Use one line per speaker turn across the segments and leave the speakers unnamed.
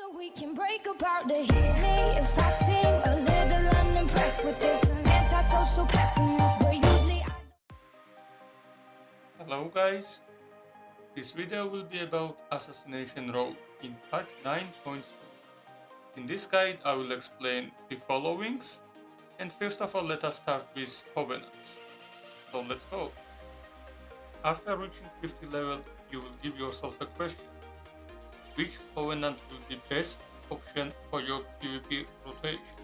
So we can break apart hit me if I seem a little unimpressed with this an antisocial pessimist, but usually I
Hello guys, this video will be about Assassination Rogue in patch 9.2. In this guide I will explain the followings and first of all let us start with Covenants. So let's go. After reaching 50 level you will give yourself a question. Which Covenant will be best option for your PvP rotation?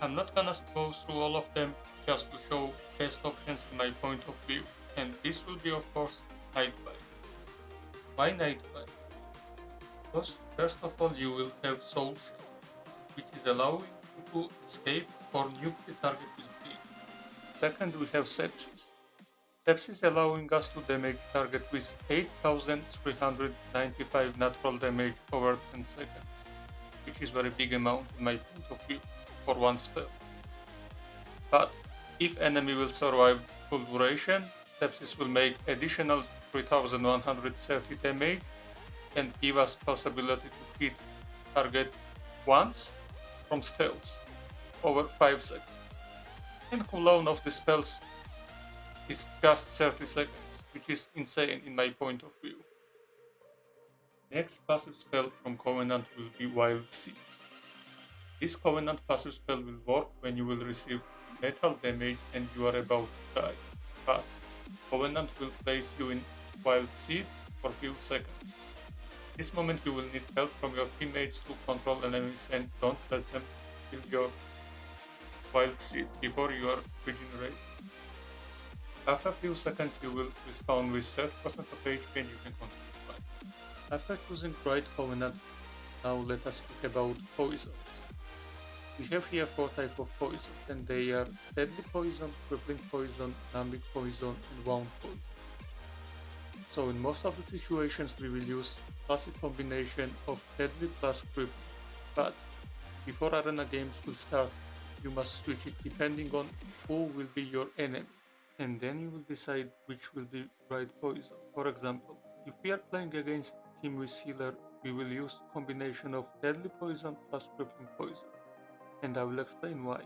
I'm not gonna go through all of them just to show best options in my point of view and this will be of course Night Fae. Why Night Fae? Because first of all you will have Soulshape, which is allowing you to escape or nuke the target with beam. Second we have Sepsis. Sepsis allowing us to damage target with 8395 natural damage over 10 seconds, which is very big amount in my point of view for one spell. But if enemy will survive full duration, Sepsis will make additional 3130 damage and give us possibility to hit target once from stealth over 5 seconds. And cooldown of the spells is just 30 seconds, which is insane in my point of view. Next passive spell from Covenant will be Wild Seed. This Covenant passive spell will work when you will receive metal damage and you are about to die, but Covenant will place you in Wild Seed for few seconds. This moment you will need help from your teammates to control enemies and don't let them kill your Wild Seed before you are regenerated. After a few seconds you will respawn with 30% of HP and you can continue fight. After choosing right covenant, now let us speak about poisons. We have here four types of poisons and they are deadly poison, crippling poison, numbing poison and wound poison. So in most of the situations we will use classic combination of deadly plus crippling, but before arena games will start you must switch it depending on who will be your enemy and then you will decide which will be right poison. For example, if we are playing against team with healer, we will use combination of deadly poison plus crippling poison. And I will explain why.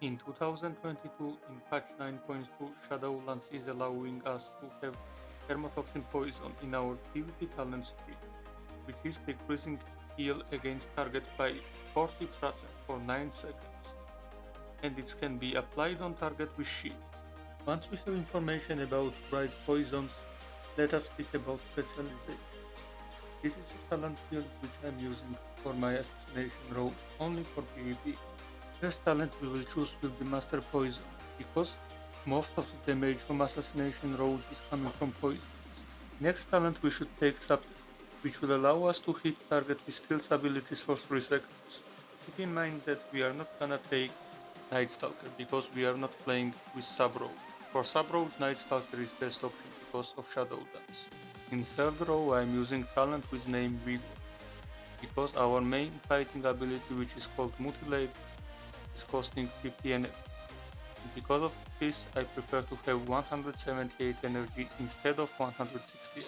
In 2022, in patch 9.2, Shadowlands is allowing us to have Hemotoxin poison in our PvP talent tree, which is decreasing heal against target by 40% for 9 seconds. And it can be applied on target with shield. Once we have information about right poisons, let us speak about specializations. This is a talent field which I am using for my assassination role only for PvP. First talent we will choose will be Master Poison, because most of the damage from assassination rogue is coming from poisons. Next talent we should take Subtle, which will allow us to hit target with stealth abilities for 3 seconds. Keep in mind that we are not gonna take Night Stalker because we are not playing with Sub Rogue. For sub roles, Night Stalker is best option because of Shadow Dance. In third row I am using talent with name Vigor, because our main fighting ability which is called Mutilate is costing 50 energy. Because of this I prefer to have 178 energy instead of 168.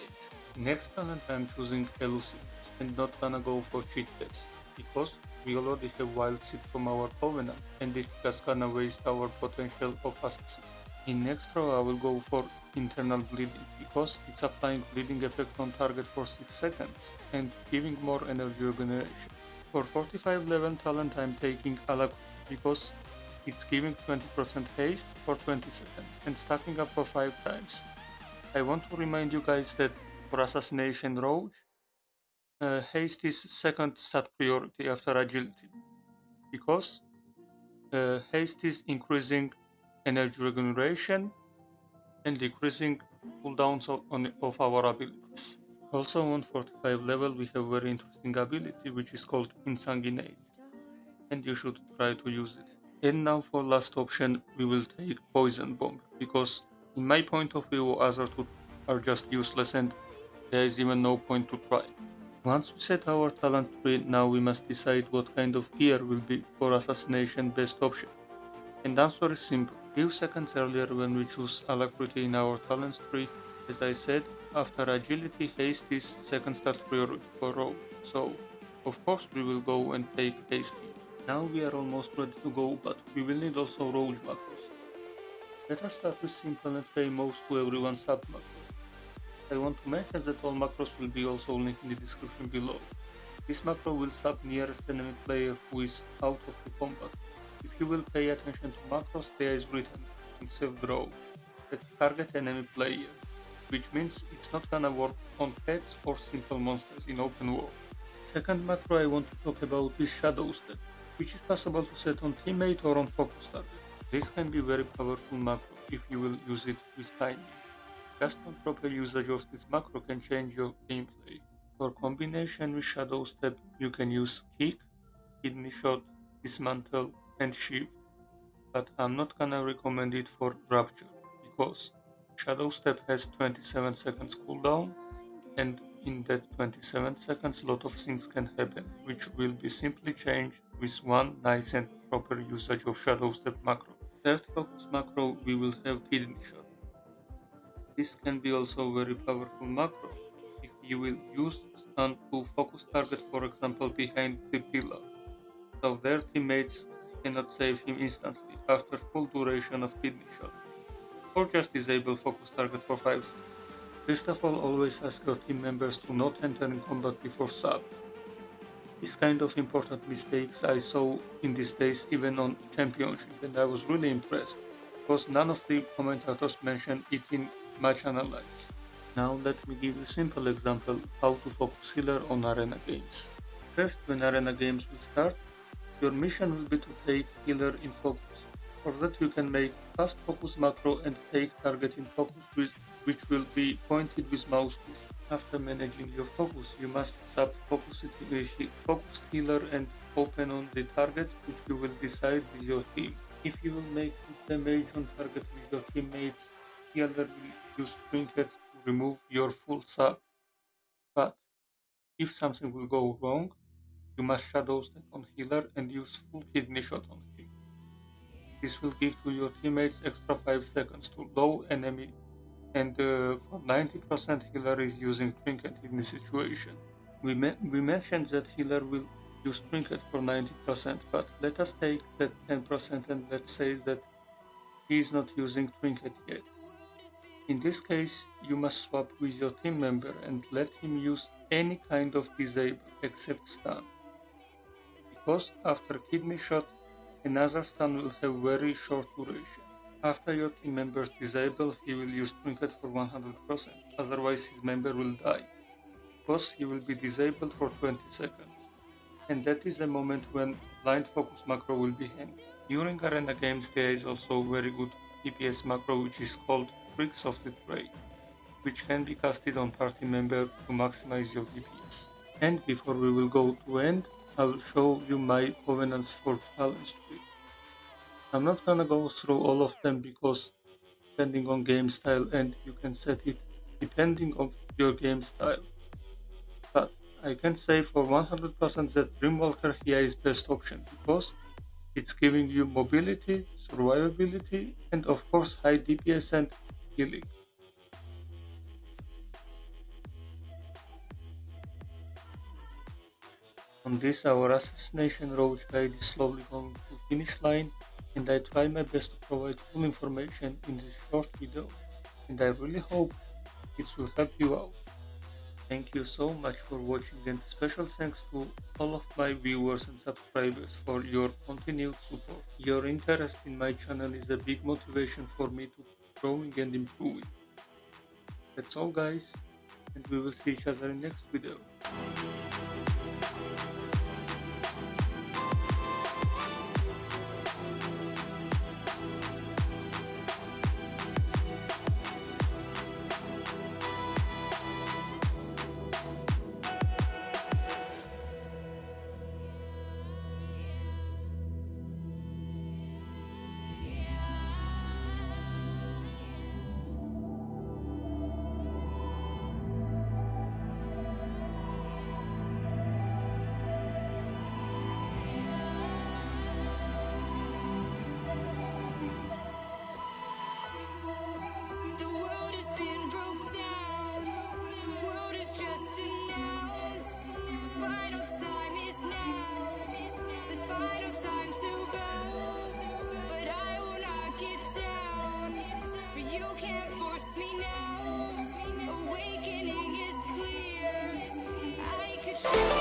Next talent I am choosing Elusiveness and not gonna go for cheat phase, because we already have Wild Seed from our Covenant and this just gonna waste our potential of Assassin. In next row I will go for internal bleeding because it's applying bleeding effect on target for 6 seconds and giving more energy regeneration. For 45 level talent I'm taking Alacrity because it's giving 20% haste for 20 seconds and stacking up for 5 times. I want to remind you guys that for Assassination Rogue, uh, haste is second stat priority after agility because uh, haste is increasing energy regeneration and decreasing cooldowns of, on, of our abilities. Also on 45 level we have very interesting ability which is called Exsanguinate and you should try to use it. And now for last option we will take Poison Bomb because in my point of view other two are just useless and there is even no point to try. Once we set our talent tree, now we must decide what kind of gear will be for assassination best option. And answer is simple. Few seconds earlier when we choose alacrity in our talent tree, as I said, after agility, haste is second stat priority for rogue. So, Of course we will go and take hasty. Now we are almost ready to go, but we will need also rogue macros. Let us start with simple and famous to everyone sap macro. I want to mention that all macros will be also linked in the description below. This macro will sap nearest enemy player who is out of the combat. If you will pay attention to macros, there is written in self draw that target enemy player, which means it's not gonna work on pets or simple monsters in open world. Second macro I want to talk about is Shadow Step, which is possible to set on teammate or on focus target. This can be very powerful macro if you will use it with timing. Just on proper usage of this macro can change your gameplay. For combination with Shadow Step, you can use Kick, Kidney Shot, Dismantle, and Shiv. But I'm not gonna recommend it for Rapture, because Shadow Step has 27 seconds cooldown, and in that 27 seconds a lot of things can happen, which will be simply changed with one nice and proper usage of Shadow Step macro. Third focus macro we will have Kidney Shot. This can be also very powerful macro if you will use stun to focus target for example behind the pillar, so their teammates cannot save him instantly after full duration of kidney shot, or just disable focus target for 5 seconds. First of all, always ask your team members to not enter in combat before sap. This kind of important mistakes I saw in these days even on championship and I was really impressed, because none of the commentators mentioned it in match analysis. Now let me give you a simple example how to focus healer on arena games. First, when arena games will start, your mission will be to take healer in focus. For that you can make fast focus macro and take target in focus with, which will be pointed with mouse push. After managing your focus, you must sap focus, it, uh, focus healer and open on the target which you will decide with your team. If you will make damage on target with your teammates, healer will use trinket to remove your full sap. But if something will go wrong, you must shadow step on healer and use full kidney shot on him. This will give to your teammates extra 5 seconds to low enemy and uh, for 90% healer is using trinket in this situation. We, we mentioned that healer will use trinket for 90% but let us take that 10% and let's say that he is not using trinket yet. In this case, you must swap with your team member and let him use any kind of disable except stun because after kidney shot, another stun will have very short duration. After your team members disable, he will use trinket for 100%, otherwise his member will die, because he will be disabled for 20 seconds. And that is the moment when blind focus macro will be hanged. During arena games there is also very good DPS macro which is called Tricks of the Trade, which can be casted on party member to maximize your DPS. And before we will go to end, I will show you my covenants for tree. I'm not gonna go through all of them because depending on game style and you can set it depending on your game style. But I can say for 100% that Dreamweaver here is best option because it's giving you mobility, survivability and of course high DPS and healing. On this our assassination rogue guide is slowly going to finish line and I try my best to provide full information in this short video and I really hope it will help you out. Thank you so much for watching and special thanks to all of my viewers and subscribers for your continued support. Your interest in my channel is a big motivation for me to keep growing and improving. That's all guys and we will see each other in next video. Awakening is clear. I could show.